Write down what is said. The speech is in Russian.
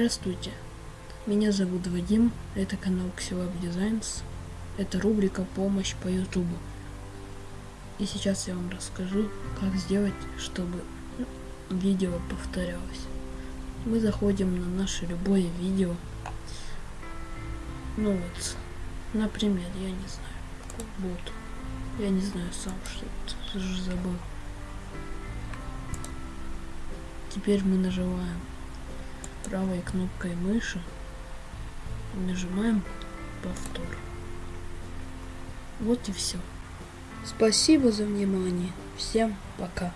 Здравствуйте, меня зовут Вадим, это канал Xilab Designs, это рубрика «Помощь по Ютубу». И сейчас я вам расскажу, как сделать, чтобы видео повторялось. Мы заходим на наше любое видео. Ну вот, например, я не знаю, вот. Я не знаю сам, что это, забыл. Теперь мы нажимаем правой кнопкой мыши нажимаем повтор. Вот и все. Спасибо за внимание. Всем пока.